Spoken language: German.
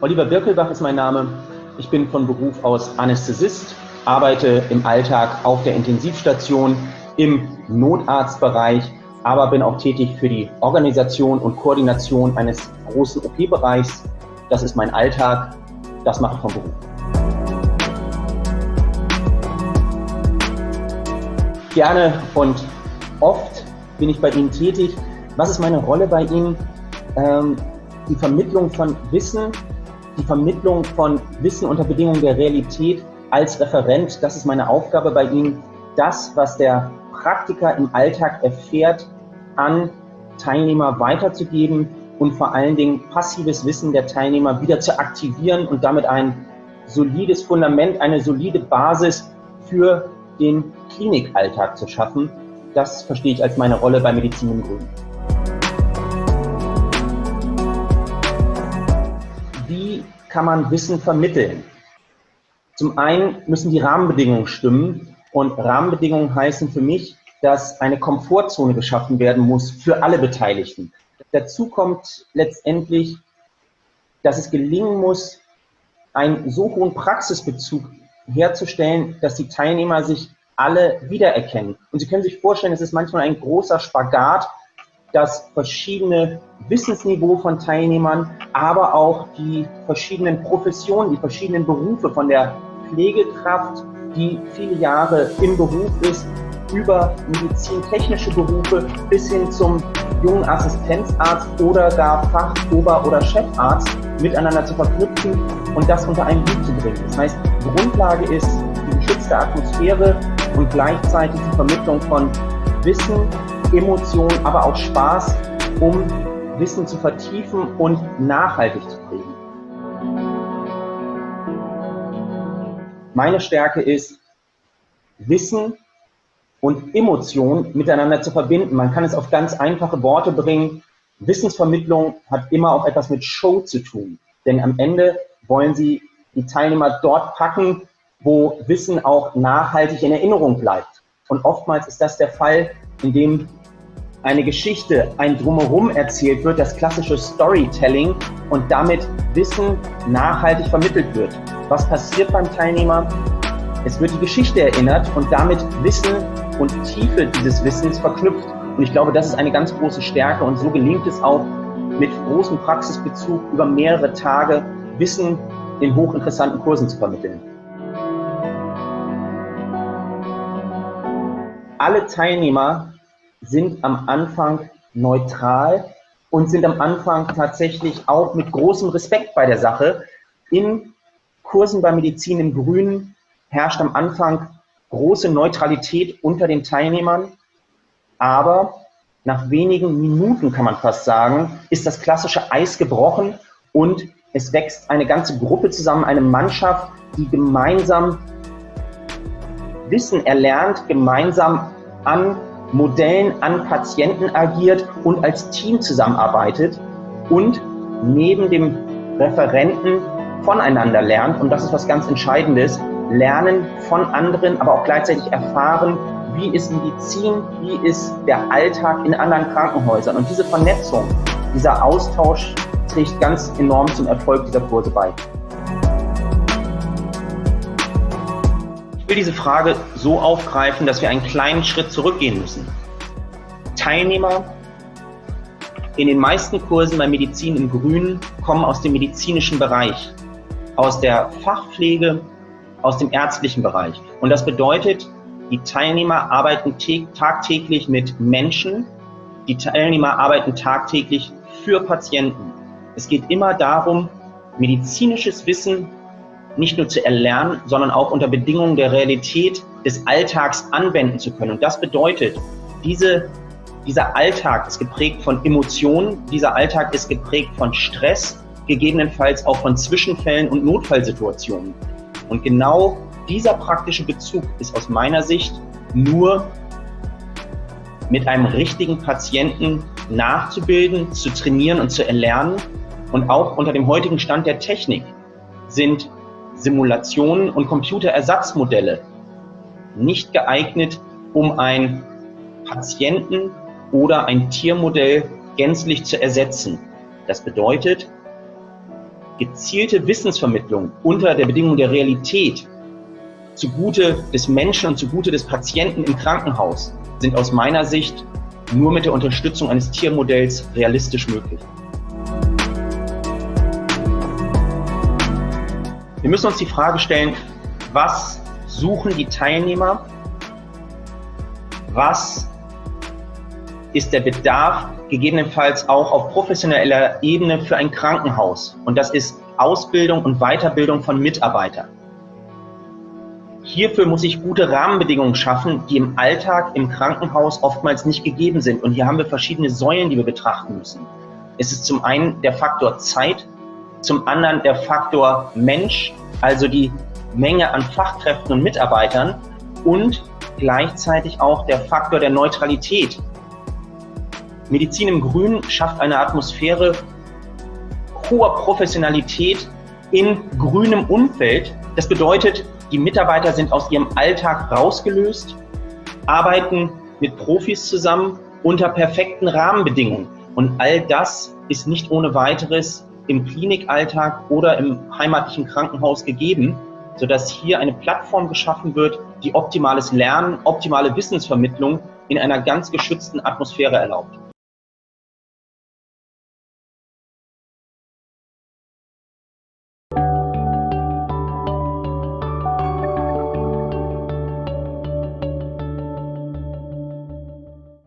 Oliver Birkelbach ist mein Name. Ich bin von Beruf aus Anästhesist, arbeite im Alltag auf der Intensivstation im Notarztbereich, aber bin auch tätig für die Organisation und Koordination eines großen OP-Bereichs. Das ist mein Alltag, das mache ich vom Beruf. Gerne und oft bin ich bei Ihnen tätig. Was ist meine Rolle bei Ihnen? Ähm, die Vermittlung von Wissen, die Vermittlung von Wissen unter Bedingungen der Realität als Referent, das ist meine Aufgabe bei Ihnen, das, was der Praktiker im Alltag erfährt, an Teilnehmer weiterzugeben und vor allen Dingen passives Wissen der Teilnehmer wieder zu aktivieren und damit ein solides Fundament, eine solide Basis für den Klinikalltag zu schaffen. Das verstehe ich als meine Rolle bei Medizin im Grün. Kann man Wissen vermitteln? Zum einen müssen die Rahmenbedingungen stimmen und Rahmenbedingungen heißen für mich, dass eine Komfortzone geschaffen werden muss für alle Beteiligten. Dazu kommt letztendlich, dass es gelingen muss, einen so hohen Praxisbezug herzustellen, dass die Teilnehmer sich alle wiedererkennen. Und Sie können sich vorstellen, es ist manchmal ein großer Spagat, das verschiedene Wissensniveau von Teilnehmern, aber auch die verschiedenen Professionen, die verschiedenen Berufe von der Pflegekraft, die viele Jahre im Beruf ist, über medizintechnische Berufe bis hin zum jungen Assistenzarzt oder gar Fach-, Ober- oder Chefarzt miteinander zu verknüpfen und das unter einen Hut zu bringen. Das heißt, Grundlage ist die geschützte Atmosphäre und gleichzeitig die Vermittlung von Wissen, Emotionen, aber auch Spaß, um Wissen zu vertiefen und nachhaltig zu prägen. Meine Stärke ist, Wissen und Emotionen miteinander zu verbinden. Man kann es auf ganz einfache Worte bringen. Wissensvermittlung hat immer auch etwas mit Show zu tun. Denn am Ende wollen Sie die Teilnehmer dort packen, wo Wissen auch nachhaltig in Erinnerung bleibt. Und oftmals ist das der Fall, indem eine Geschichte, ein Drumherum erzählt wird, das klassische Storytelling und damit Wissen nachhaltig vermittelt wird. Was passiert beim Teilnehmer? Es wird die Geschichte erinnert und damit Wissen und Tiefe dieses Wissens verknüpft. Und ich glaube, das ist eine ganz große Stärke und so gelingt es auch mit großem Praxisbezug über mehrere Tage Wissen in hochinteressanten Kursen zu vermitteln. Alle Teilnehmer sind am Anfang neutral und sind am Anfang tatsächlich auch mit großem Respekt bei der Sache. In Kursen bei Medizin im Grünen herrscht am Anfang große Neutralität unter den Teilnehmern, aber nach wenigen Minuten, kann man fast sagen, ist das klassische Eis gebrochen und es wächst eine ganze Gruppe zusammen, eine Mannschaft, die gemeinsam Wissen erlernt, gemeinsam an Modellen an Patienten agiert und als Team zusammenarbeitet und neben dem Referenten voneinander lernt. Und das ist was ganz Entscheidendes. Lernen von anderen, aber auch gleichzeitig erfahren, wie ist Medizin, wie ist der Alltag in anderen Krankenhäusern. Und diese Vernetzung, dieser Austausch trägt ganz enorm zum Erfolg dieser Kurse bei. Will diese Frage so aufgreifen, dass wir einen kleinen Schritt zurückgehen müssen. Teilnehmer in den meisten Kursen bei Medizin im Grünen kommen aus dem medizinischen Bereich, aus der Fachpflege, aus dem ärztlichen Bereich. Und das bedeutet, die Teilnehmer arbeiten tagtäglich mit Menschen, die Teilnehmer arbeiten tagtäglich für Patienten. Es geht immer darum, medizinisches Wissen nicht nur zu erlernen, sondern auch unter Bedingungen der Realität des Alltags anwenden zu können. Und das bedeutet, diese, dieser Alltag ist geprägt von Emotionen, dieser Alltag ist geprägt von Stress, gegebenenfalls auch von Zwischenfällen und Notfallsituationen. Und genau dieser praktische Bezug ist aus meiner Sicht nur mit einem richtigen Patienten nachzubilden, zu trainieren und zu erlernen. Und auch unter dem heutigen Stand der Technik sind Simulationen und Computerersatzmodelle nicht geeignet, um ein Patienten- oder ein Tiermodell gänzlich zu ersetzen. Das bedeutet, gezielte Wissensvermittlung unter der Bedingung der Realität zugute des Menschen und zugute des Patienten im Krankenhaus sind aus meiner Sicht nur mit der Unterstützung eines Tiermodells realistisch möglich. Wir müssen uns die Frage stellen, was suchen die Teilnehmer? Was ist der Bedarf gegebenenfalls auch auf professioneller Ebene für ein Krankenhaus? Und das ist Ausbildung und Weiterbildung von Mitarbeitern. Hierfür muss ich gute Rahmenbedingungen schaffen, die im Alltag im Krankenhaus oftmals nicht gegeben sind. Und hier haben wir verschiedene Säulen, die wir betrachten müssen. Es ist zum einen der Faktor Zeit, zum anderen der Faktor Mensch, also die Menge an Fachkräften und Mitarbeitern und gleichzeitig auch der Faktor der Neutralität. Medizin im Grün schafft eine Atmosphäre hoher Professionalität in grünem Umfeld. Das bedeutet, die Mitarbeiter sind aus ihrem Alltag rausgelöst, arbeiten mit Profis zusammen unter perfekten Rahmenbedingungen. Und all das ist nicht ohne weiteres im Klinikalltag oder im heimatlichen Krankenhaus gegeben, sodass hier eine Plattform geschaffen wird, die optimales Lernen, optimale Wissensvermittlung in einer ganz geschützten Atmosphäre erlaubt.